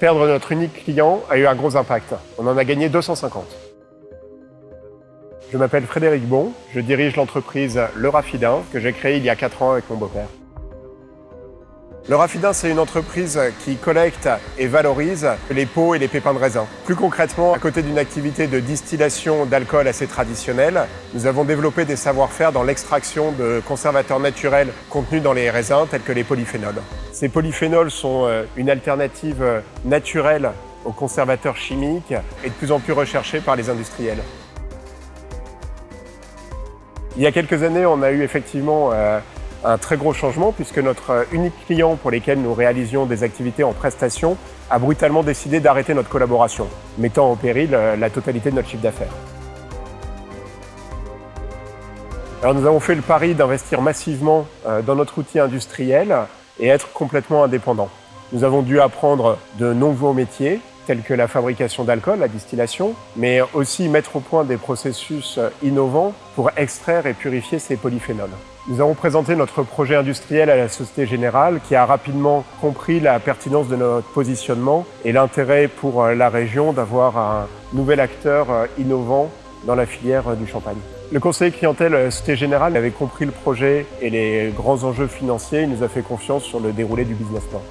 Perdre notre unique client a eu un gros impact. On en a gagné 250. Je m'appelle Frédéric Bon, je dirige l'entreprise Le Raffidin que j'ai créée il y a 4 ans avec mon beau-père. Le Raffidin, c'est une entreprise qui collecte et valorise les pots et les pépins de raisin. Plus concrètement, à côté d'une activité de distillation d'alcool assez traditionnelle, nous avons développé des savoir-faire dans l'extraction de conservateurs naturels contenus dans les raisins, tels que les polyphénols. Ces polyphénols sont euh, une alternative naturelle aux conservateurs chimiques et de plus en plus recherchés par les industriels. Il y a quelques années, on a eu effectivement euh, un très gros changement puisque notre euh, unique client pour lequel nous réalisions des activités en prestation a brutalement décidé d'arrêter notre collaboration, mettant en péril euh, la totalité de notre chiffre d'affaires. Alors nous avons fait le pari d'investir massivement dans notre outil industriel et être complètement indépendant. Nous avons dû apprendre de nouveaux métiers, tels que la fabrication d'alcool, la distillation, mais aussi mettre au point des processus innovants pour extraire et purifier ces polyphénols. Nous avons présenté notre projet industriel à la Société Générale qui a rapidement compris la pertinence de notre positionnement et l'intérêt pour la région d'avoir un nouvel acteur innovant dans la filière du champagne. Le conseiller clientèle Société Générale avait compris le projet et les grands enjeux financiers. Il nous a fait confiance sur le déroulé du business plan.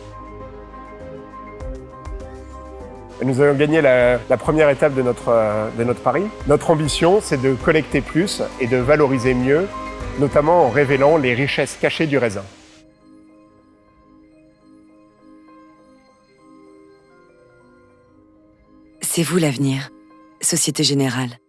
Nous avons gagné la, première étape de notre, de notre pari. Notre ambition, c'est de collecter plus et de valoriser mieux, notamment en révélant les richesses cachées du raisin. C'est vous l'avenir, Société Générale.